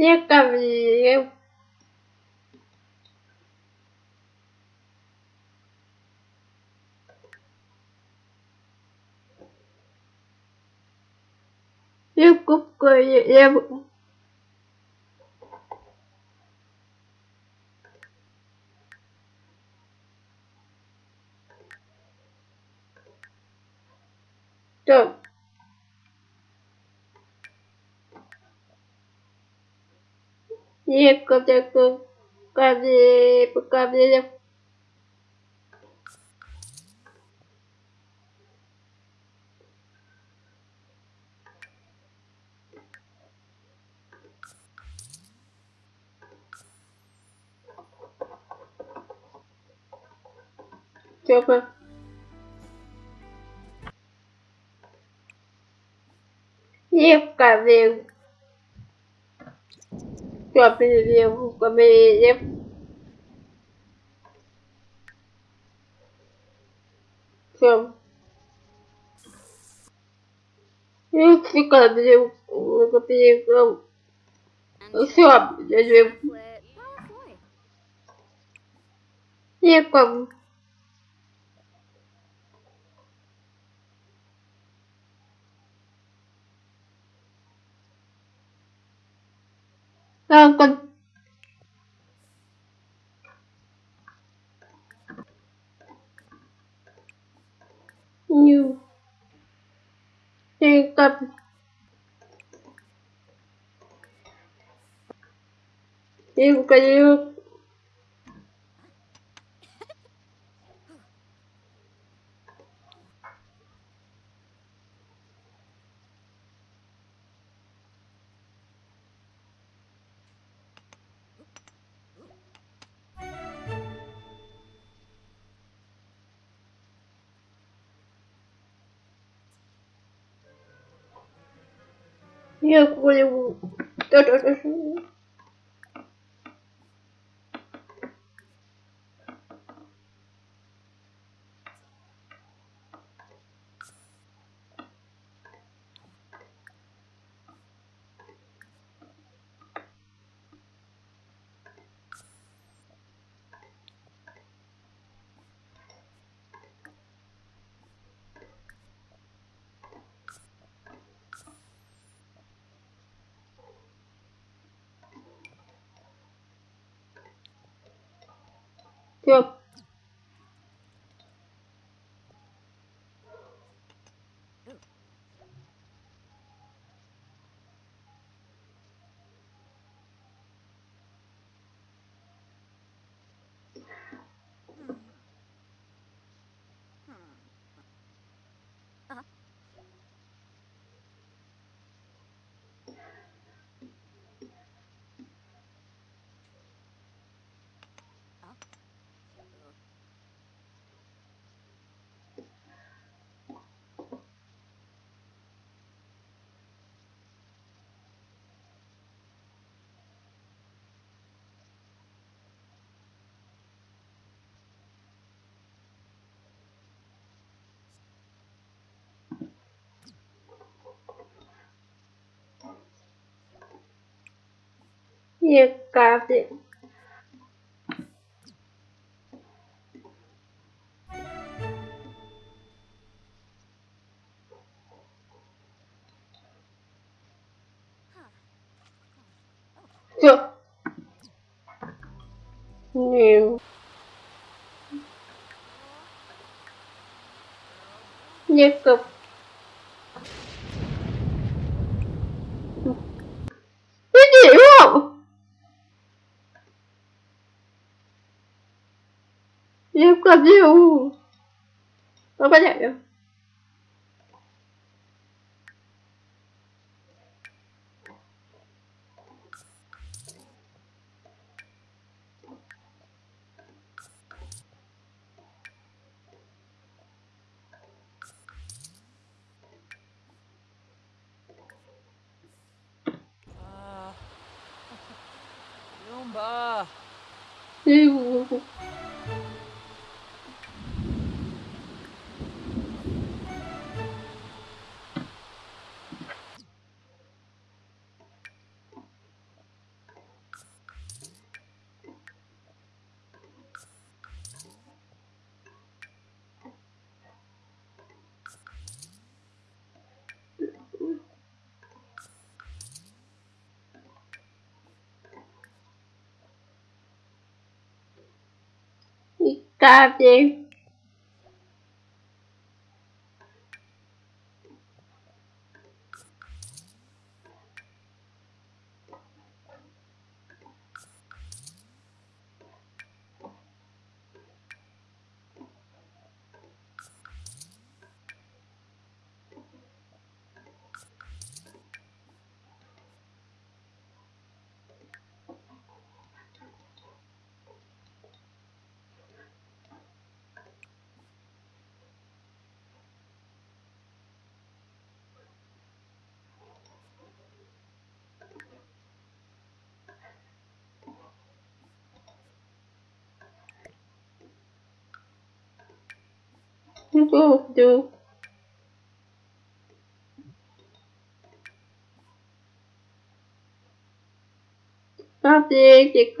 Yêu cầu gì em Yêu cúc cười em Trộm. Так. Я купку кавлі, кавлі. Тёпа. Я eu que eu aprenderia eu eu fico abrindo eu abrindo o seu abrindo e como? Как Нью. Ты как Ты говорю, я говорю, Yep. Yekavik. Chưa. Nhiều. Như cực. Cái gì Eu cadê o... Trabalhar. Yumba! Yumba! Thank you. Được, được. Cà gì chỉ